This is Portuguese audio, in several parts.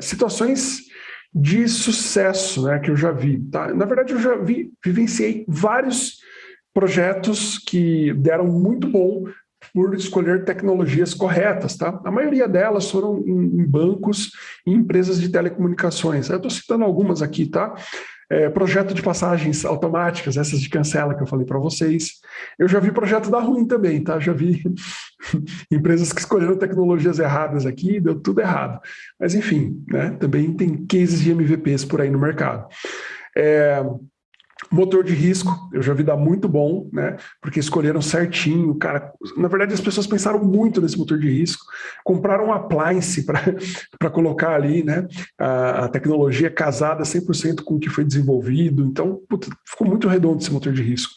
situações de sucesso né, que eu já vi. Tá? Na verdade, eu já vi, vivenciei vários projetos que deram muito bom por escolher tecnologias corretas. Tá? A maioria delas foram em, em bancos e empresas de telecomunicações. Eu estou citando algumas aqui, tá? É, projeto de passagens automáticas, essas de cancela que eu falei para vocês. Eu já vi projeto da ruim também, tá? Já vi empresas que escolheram tecnologias erradas aqui, deu tudo errado. Mas enfim, né? Também tem cases de MVPs por aí no mercado. É, Motor de risco, eu já vi dar muito bom, né? Porque escolheram certinho, cara. Na verdade, as pessoas pensaram muito nesse motor de risco, compraram um appliance para colocar ali, né? A, a tecnologia casada 100% com o que foi desenvolvido. Então, ficou muito redondo esse motor de risco.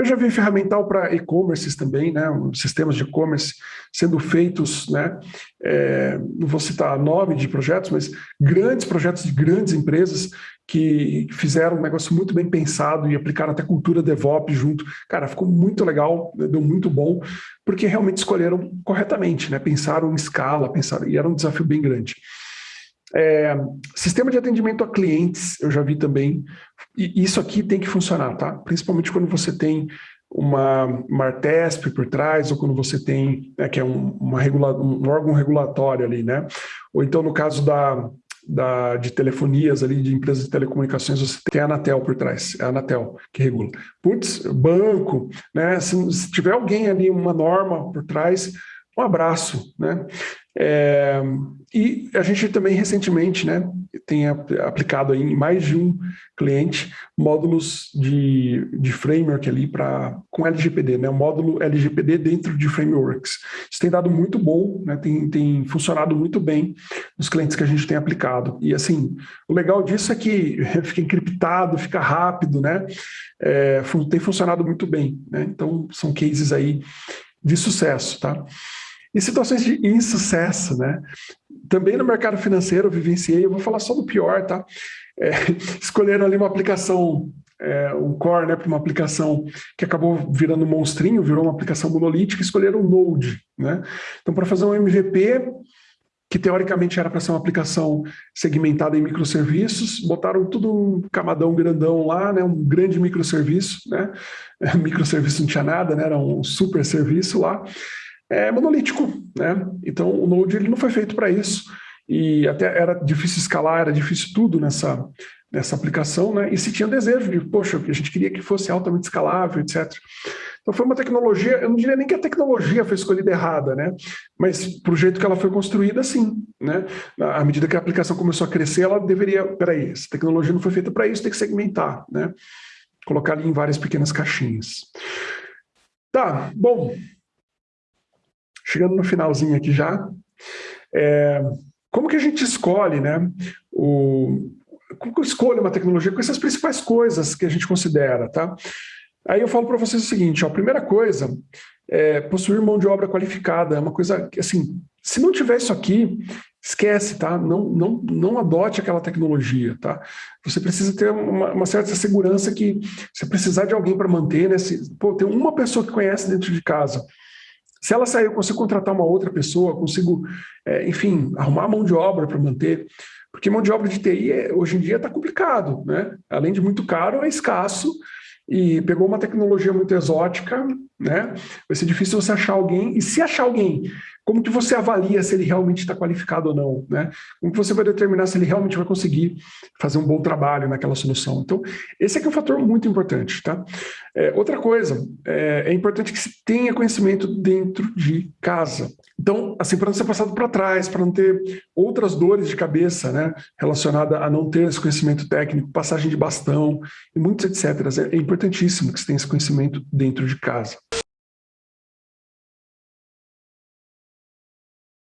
Eu já vi ferramental para e-commerces também, né, sistemas de e-commerce sendo feitos, né, é, não vou citar nome de projetos, mas grandes projetos de grandes empresas que fizeram um negócio muito bem pensado e aplicaram até cultura DevOps junto. Cara, ficou muito legal, deu muito bom, porque realmente escolheram corretamente, né, pensaram em escala, pensaram, e era um desafio bem grande. É, sistema de atendimento a clientes, eu já vi também, e isso aqui tem que funcionar, tá? Principalmente quando você tem uma, uma Artesp por trás, ou quando você tem, né, que é um, uma regula, um órgão regulatório ali, né? Ou então no caso da, da, de telefonias ali, de empresas de telecomunicações, você tem a Anatel por trás, é a Anatel que regula. Putz, banco, né? Se, se tiver alguém ali, uma norma por trás, um abraço, né? É, e a gente também recentemente né, tem aplicado em mais de um cliente módulos de, de framework ali para com LGPD, né, o módulo LGPD dentro de frameworks. Isso tem dado muito bom, né, tem, tem funcionado muito bem nos clientes que a gente tem aplicado. E assim, o legal disso é que fica encriptado, fica rápido, né, é, tem funcionado muito bem. Né, então são cases aí de sucesso, tá? E situações de insucesso, né? Também no mercado financeiro eu vivenciei, eu vou falar só do pior, tá? É, escolheram ali uma aplicação, é, um core, né, para uma aplicação que acabou virando um monstrinho, virou uma aplicação monolítica, escolheram o Node, né? Então, para fazer um MVP, que teoricamente era para ser uma aplicação segmentada em microserviços, botaram tudo um camadão grandão lá, né, um grande microserviço, né, microserviço não tinha nada, né, era um super serviço lá, é monolítico, né? Então o Node ele não foi feito para isso e até era difícil escalar, era difícil tudo nessa nessa aplicação, né? E se tinha desejo de, poxa, a gente queria que fosse altamente escalável, etc. Então foi uma tecnologia, eu não diria nem que a tecnologia foi escolhida errada, né? Mas para o jeito que ela foi construída, sim, né? À medida que a aplicação começou a crescer, ela deveria, peraí, essa tecnologia não foi feita para isso, tem que segmentar, né? Colocar ali em várias pequenas caixinhas. Tá, bom, chegando no finalzinho aqui já, é, como que a gente escolhe, né, o, como que eu escolho uma tecnologia com essas principais coisas que a gente considera, tá? Aí eu falo para vocês o seguinte, ó, a primeira coisa é possuir mão de obra qualificada, é uma coisa que, assim, se não tiver isso aqui, esquece, tá? Não, não, não adote aquela tecnologia, tá? Você precisa ter uma, uma certa segurança que se precisar de alguém para manter, né? Se, pô, tem uma pessoa que conhece dentro de casa, se ela sair, eu consigo contratar uma outra pessoa, consigo, é, enfim, arrumar mão de obra para manter. Porque mão de obra de TI é, hoje em dia está complicado, né? Além de muito caro, é escasso e pegou uma tecnologia muito exótica, né? Vai ser difícil você achar alguém, e se achar alguém como que você avalia se ele realmente está qualificado ou não? Né? Como que você vai determinar se ele realmente vai conseguir fazer um bom trabalho naquela solução? Então, esse aqui é um fator muito importante. Tá? É, outra coisa, é, é, importante que se tenha conhecimento dentro de casa. Então, assim, para não ser passado para trás, para não ter outras dores de cabeça né, relacionada a não ter esse conhecimento técnico, passagem de bastão e muitos etc. É importantíssimo que você tenha esse conhecimento dentro de casa.